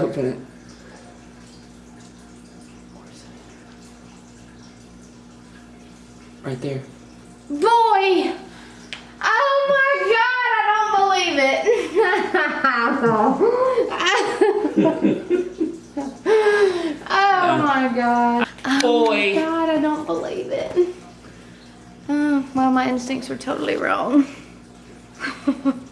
cute. Just open it. Right there. Boy! Oh my god, I don't believe it. oh my god. Oh Boy. my god, I don't believe it. Oh, well, my instincts were totally wrong.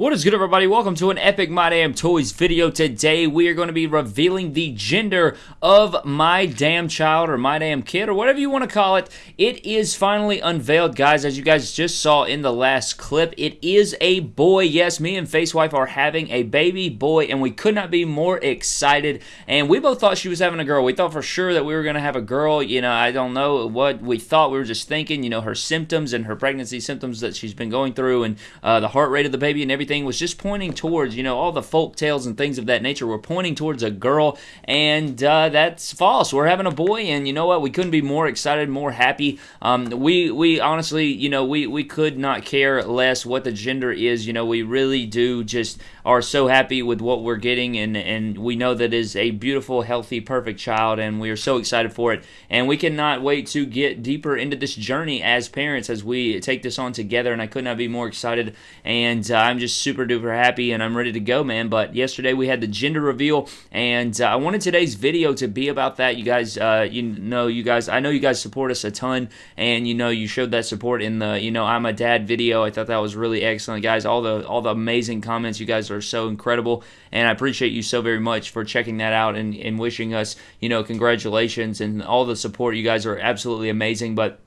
What is good, everybody? Welcome to an epic My Damn Toys video. Today, we are going to be revealing the gender of my damn child or my damn kid or whatever you want to call it. It is finally unveiled, guys. As you guys just saw in the last clip, it is a boy. Yes, me and Facewife are having a baby boy, and we could not be more excited. And we both thought she was having a girl. We thought for sure that we were going to have a girl. You know, I don't know what we thought. We were just thinking, you know, her symptoms and her pregnancy symptoms that she's been going through and uh, the heart rate of the baby and everything was just pointing towards, you know, all the folk tales and things of that nature were pointing towards a girl, and uh, that's false. We're having a boy, and you know what? We couldn't be more excited, more happy. Um, we we honestly, you know, we we could not care less what the gender is. You know, we really do just are so happy with what we're getting, and and we know that is a beautiful, healthy, perfect child, and we are so excited for it, and we cannot wait to get deeper into this journey as parents as we take this on together. And I could not be more excited, and uh, I'm just super duper happy and I'm ready to go, man. But yesterday we had the gender reveal, and uh, I wanted today's video to be about that. You guys, uh, you know, you guys, I know you guys support us a ton, and you know, you showed that support in the, you know, I'm a dad video. I thought that was really excellent, guys. All the all the amazing comments. You guys are so incredible, and I appreciate you so very much for checking that out and, and wishing us, you know, congratulations and all the support. You guys are absolutely amazing, but.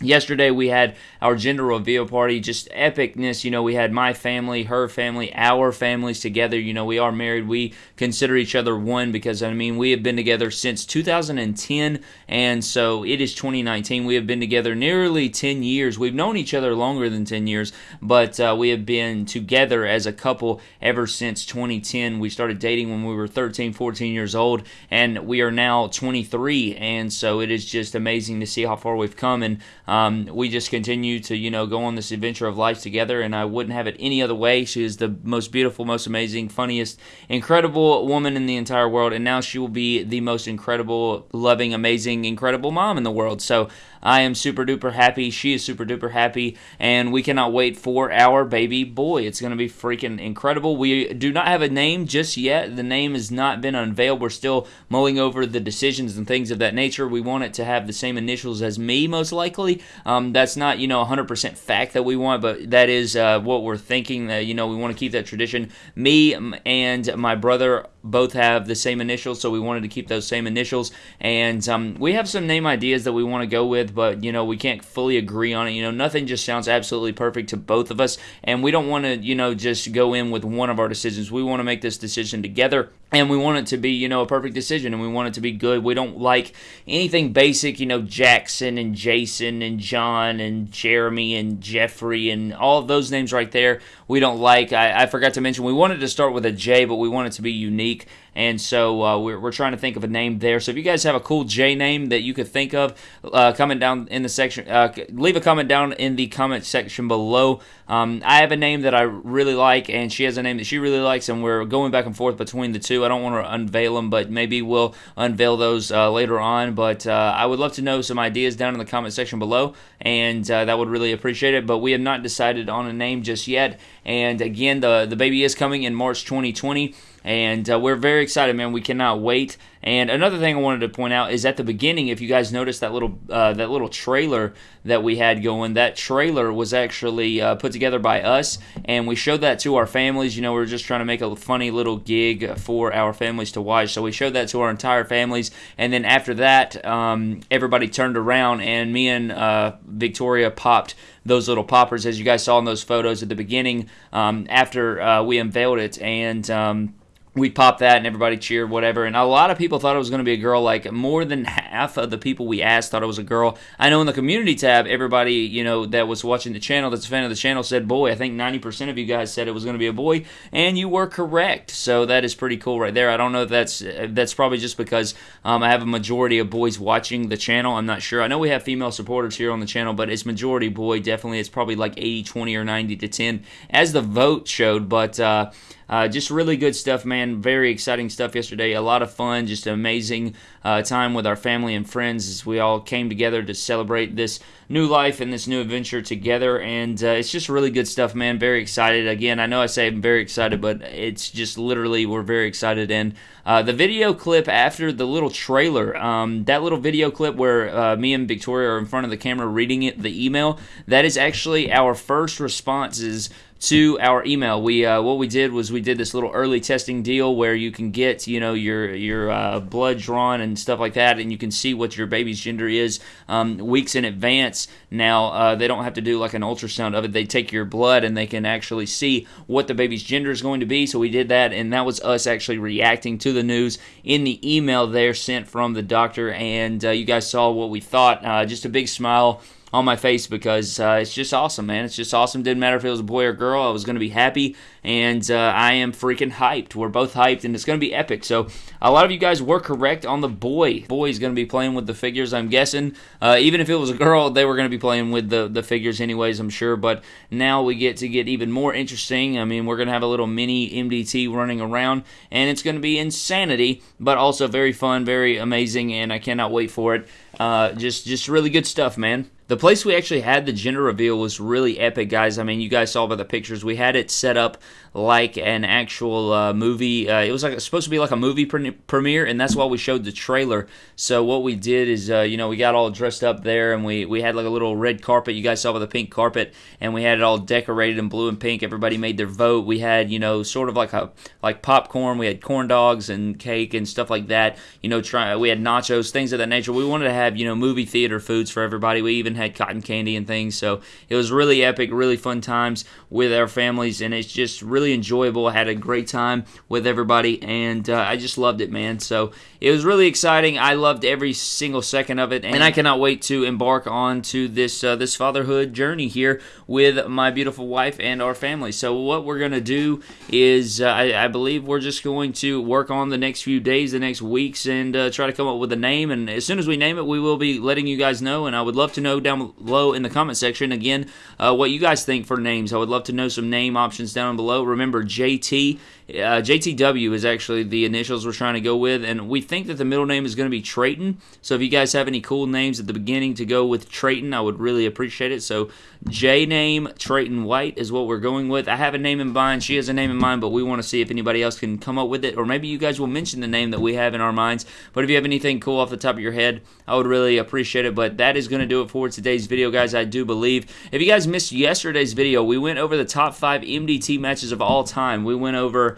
Yesterday we had our gender reveal party, just epicness. You know, we had my family, her family, our families together. You know, we are married. We consider each other one because, I mean, we have been together since 2010, and so it is 2019. We have been together nearly 10 years. We've known each other longer than 10 years, but uh, we have been together as a couple ever since 2010. We started dating when we were 13, 14 years old, and we are now 23, and so it is just amazing to see how far we've come. And um, we just continue to, you know, go on this adventure of life together, and I wouldn't have it any other way. She is the most beautiful, most amazing, funniest, incredible woman in the entire world, and now she will be the most incredible, loving, amazing, incredible mom in the world. So I am super duper happy. She is super duper happy, and we cannot wait for our baby boy. It's going to be freaking incredible. We do not have a name just yet. The name has not been unveiled. We're still mulling over the decisions and things of that nature. We want it to have the same initials as me, most likely. Um, that's not, you know, 100% fact that we want, but that is uh, what we're thinking. That you know, we want to keep that tradition. Me and my brother both have the same initials, so we wanted to keep those same initials. And um, we have some name ideas that we want to go with, but you know, we can't fully agree on it. You know, nothing just sounds absolutely perfect to both of us, and we don't want to, you know, just go in with one of our decisions. We want to make this decision together, and we want it to be, you know, a perfect decision, and we want it to be good. We don't like anything basic, you know, Jackson and Jason and John and Jeremy and Jeffrey and all those names right there. We don't like. I, I forgot to mention we wanted to start with a J, but we want it to be unique unique and so uh, we're, we're trying to think of a name there. So if you guys have a cool J name that you could think of, uh, comment down in the section. Uh, leave a comment down in the comment section below. Um, I have a name that I really like, and she has a name that she really likes, and we're going back and forth between the two. I don't want to unveil them, but maybe we'll unveil those uh, later on. But uh, I would love to know some ideas down in the comment section below, and uh, that would really appreciate it. But we have not decided on a name just yet. And again, the the baby is coming in March 2020 and uh, we're very excited, man. We cannot wait. And another thing I wanted to point out is at the beginning, if you guys noticed that little uh, that little trailer that we had going, that trailer was actually uh, put together by us, and we showed that to our families. You know, we are just trying to make a funny little gig for our families to watch, so we showed that to our entire families. And then after that, um, everybody turned around, and me and uh, Victoria popped those little poppers, as you guys saw in those photos at the beginning. Um, after uh, we unveiled it, and um, we popped that and everybody cheered whatever. And a lot of people thought it was going to be a girl like more than half of the people we asked thought it was a girl. I know in the community tab everybody you know that was watching the channel that's a fan of the channel said boy i think 90% of you guys said it was going to be a boy and you were correct. So that is pretty cool right there. I don't know if that's that's probably just because um, i have a majority of boys watching the channel. I'm not sure. I know we have female supporters here on the channel but it's majority boy definitely. It's probably like 80 20 or 90 to 10 as the vote showed. But uh, Uh, just really good stuff, man. Very exciting stuff yesterday. A lot of fun. Just an amazing uh, time with our family and friends as we all came together to celebrate this new life and this new adventure together. And uh, it's just really good stuff, man. Very excited. Again, I know I say I'm very excited, but it's just literally we're very excited. And uh, the video clip after the little trailer, um, that little video clip where uh, me and Victoria are in front of the camera reading it, the email, that is actually our first responses to our email. We uh, what we did was we did this little early testing deal where you can get you know your your uh, blood drawn and stuff like that, and you can see what your baby's gender is um, weeks in advance. Now uh, they don't have to do like an ultrasound of it. They take your blood and they can actually see what the baby's gender is going to be. So we did that, and that was us actually reacting to the news in the email there sent from the doctor. And uh, you guys saw what we thought. Uh, just a big smile on my face because uh, it's just awesome, man. It's just awesome. Didn't matter if it was a boy or girl. I was going to be happy, and uh, I am freaking hyped. We're both hyped, and it's going to be epic. So a lot of you guys were correct on the boy. Boy is going to be playing with the figures. I'm guessing. Uh, even if it was a girl, they were going to be playing with the the figures anyways. I'm sure. But now we get to get even more interesting. I mean, we're going to have a little mini MDT running around, and it's going to be insanity, but also very fun, very amazing, and I cannot wait for it. Uh, just just really good stuff, man. The place we actually had the gender reveal was really epic, guys. I mean, you guys saw by the pictures. We had it set up like an actual uh, movie. Uh, it was like supposed to be like a movie pre- premiere, and that's why we showed the trailer. So what we did is, uh, you know, we got all dressed up there, and we we had like a little red carpet. You guys saw with the pink carpet, and we had it all decorated in blue and pink. Everybody made their vote. We had, you know, sort of like a like popcorn. We had corn dogs and cake and stuff like that. You know, try we had nachos, things of that nature. We wanted to have you know movie theater foods for everybody. We even had cotton candy and things. So it was really epic, really fun times with our families, and it's just really enjoyable. I had a great time with everybody, and uh, I just loved it, man. So it was really exciting. I loved every single second of it, and I cannot wait to embark on to this uh, this fatherhood journey here with my beautiful wife and our family. So what we're gonna do is, uh, I, I, believe we're just going to work on the next few days, the next weeks, and uh, try to come up with a name. And as soon as we name it, we will be letting you guys know. And I would love to know down below in the comment section again uh, what you guys think for names. I would love to know some name options down below. Remember, JT uh, JTW is actually the initials we're trying to go with, and we think that the middle name is going to be Trayton. So if you guys have any cool names at the beginning to go with Trayton, I would really appreciate it. So J name Trayton White is what we're going with. I have a name in mind. She has a name in mind, but we want to see if anybody else can come up with it, or maybe you guys will mention the name that we have in our minds. But if you have anything cool off the top of your head, I would really appreciate it. But that is going to do it for today's video, guys. I do believe. If you guys missed yesterday's video, we went over the top five MDT matches of all time. We went over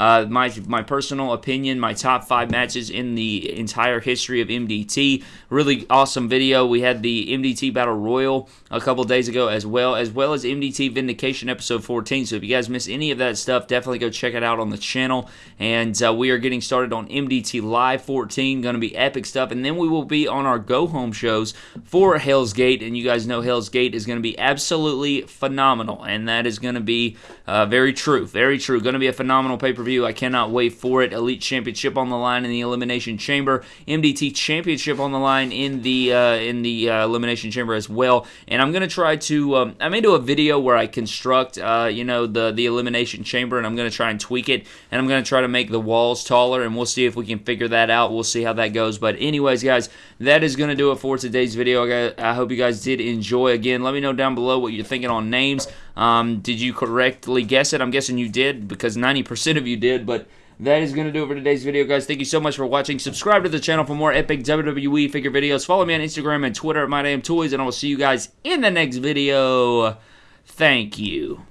uh, my my personal opinion, my top five matches in the entire history of MDT. Really awesome video. We had the MDT Battle Royal a couple days ago as well, as well as MDT Vindication episode 14. So if you guys miss any of that stuff, definitely go check it out on the channel. And uh, we are getting started on MDT Live 14, going to be epic stuff. And then we will be on our go home shows for Hell's Gate, and you guys know Hell's Gate is going to be absolutely phenomenal, and that is going to be uh, very true, very true. Going to be a phenomenal pay per view I cannot wait for it. Elite Championship on the line in the Elimination Chamber. MDT Championship on the line in the uh, in the uh, Elimination Chamber as well. And I'm gonna try to. Um, I may do a video where I construct, uh, you know, the the Elimination Chamber, and I'm gonna try and tweak it, and I'm gonna try to make the walls taller, and we'll see if we can figure that out. We'll see how that goes. But anyways, guys, that is gonna do it for today's video. I hope you guys did enjoy. Again, let me know down below what you're thinking on names. Um, did you correctly guess it? I'm guessing you did because 90% of you did, but that is going to do it for today's video, guys. Thank you so much for watching. Subscribe to the channel for more epic WWE figure videos. Follow me on Instagram and Twitter at MyDamnToys, and I will see you guys in the next video. Thank you.